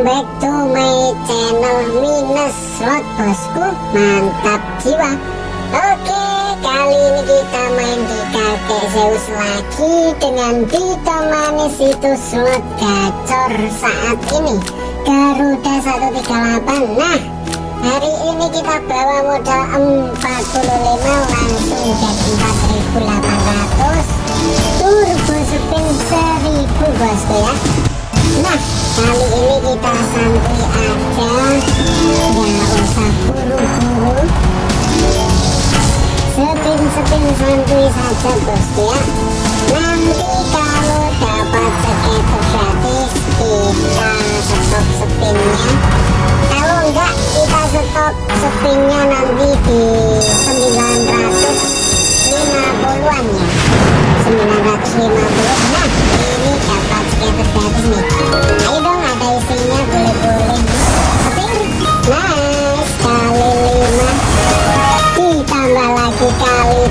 welcome back to my channel minus slot bosku. Mantap jiwa. Oke kali ini kita main di kakek Zeus lagi dengan ditemani situs slot gacor saat ini. Garuda 138 nah hari ini kita bawa modal 45 langsung jadi 4800 turbo spin 1000 bosku ya Nah kali ini kita aja Nggak usah Sepin-sepin saja bosku ya. Nanti kalau dapat sekitar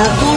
Oke,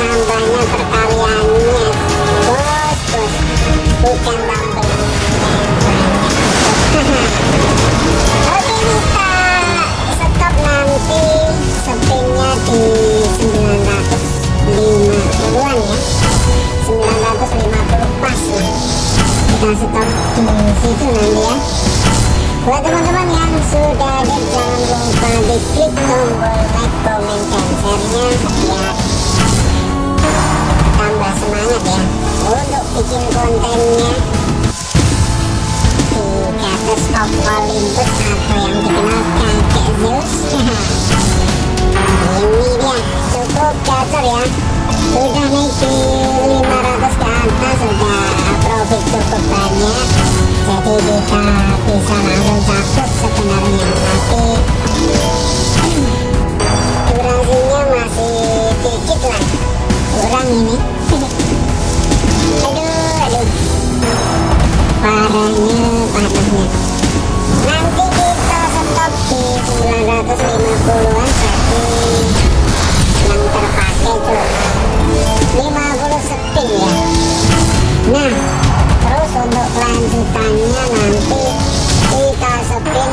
ditambahnya perkaliannya bos bukan tambahin oke kita stop nanti spinnya di 950an ya 950 pas kita stop di situ nanti ya buat teman-teman yang sudah ada jangan lupa di klik tombol like, comment, dan biar tambah semangat ya untuk bikin kontennya di Gatos of Olympus atau yang dikenal kakek Zeus ini dia cukup gacor ya sudah naik parahnya panasnya nanti kita stop di 950an jadi yang terpakai cuma 50 spin ya nah terus untuk kelanjutannya nanti kita spin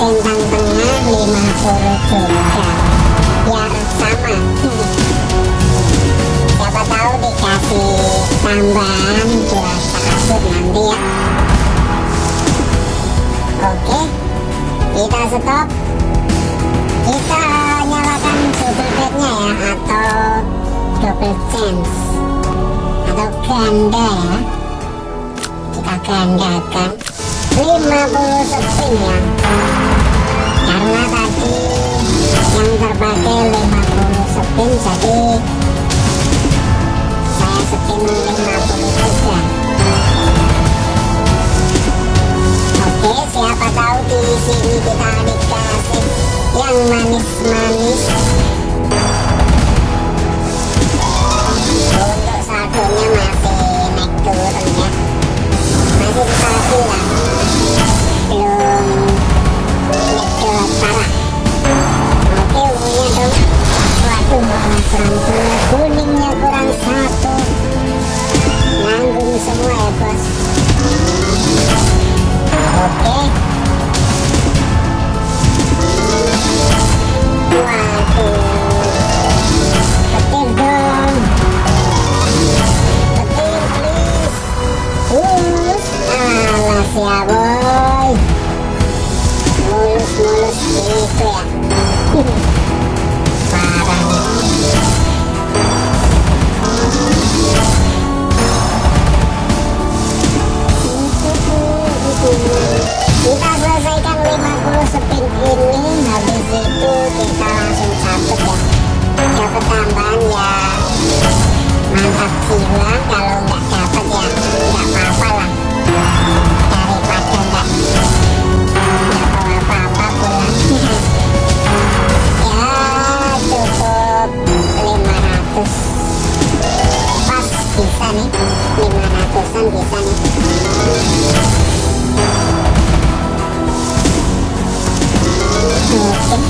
centang tengah 50 juga biar sama. Siapa tahu dikasih tambahan buat takut nanti ya kita stop. Kita nyalakan double bednya ya atau double chance atau ganda ya. Kita gandakan. 50 spin ya. Karena tadi yang terpakai 50 spin jadi Oh. mantap silang kalau nggak dapet ya nggak apa-apa lah. Daripada nggak nggak apa-apa pulangnya ya cukup 500 pas bisa nih. 500an bisa nih.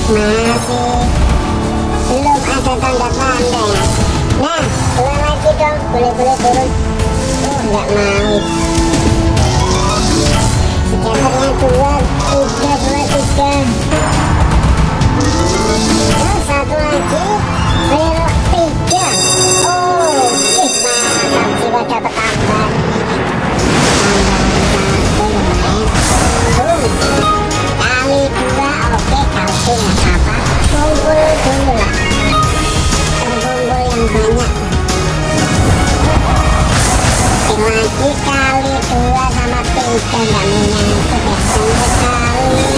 Masih. Belum ada tanda-tanda ya. Nah dong boleh boleh turun. Oh nggak mau skaternya dua tiga dua dikali dua sama tiga nggak menyangkut ya sama sekali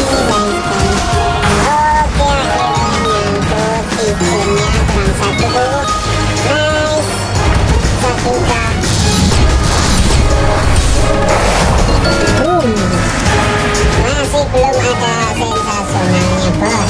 masih belum ada sensasinya. bos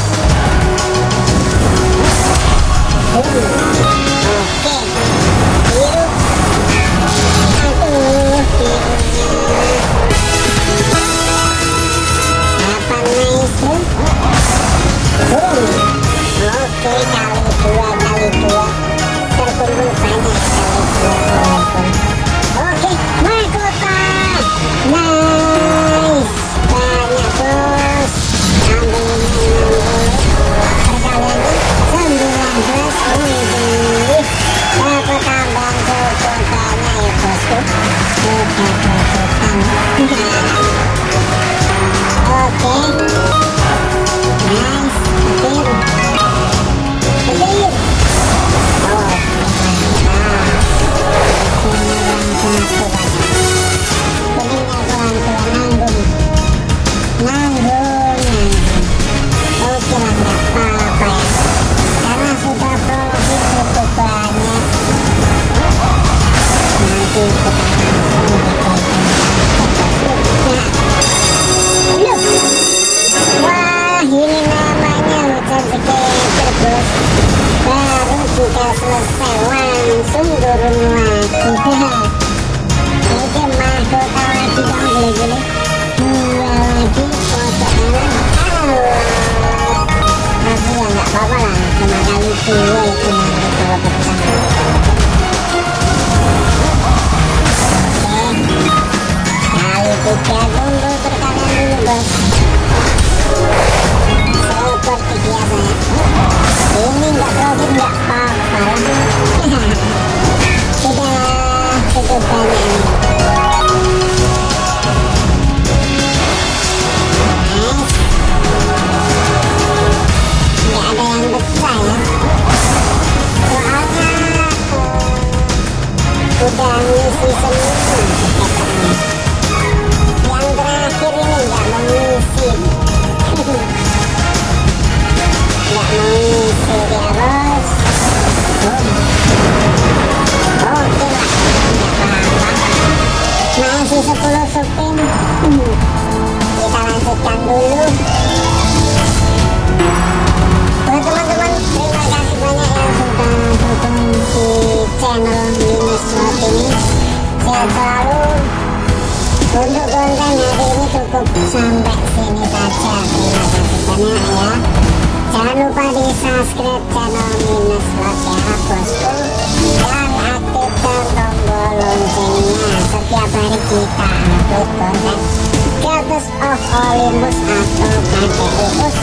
selalu untuk konten hari ini cukup sampai sini saja terima kasih banyak ya jangan lupa di subscribe channel minus slot ya bosku dan aktifkan tombol loncengnya setiap hari kita upload konten Gatus of Olympus atau KTUS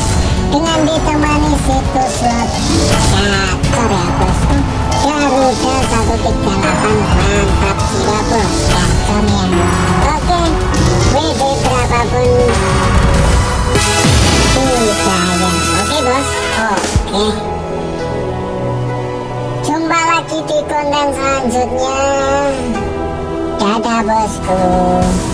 dengan ditemani situs slot gacor ya bosku Garuda 138 mantap jiwa Uh...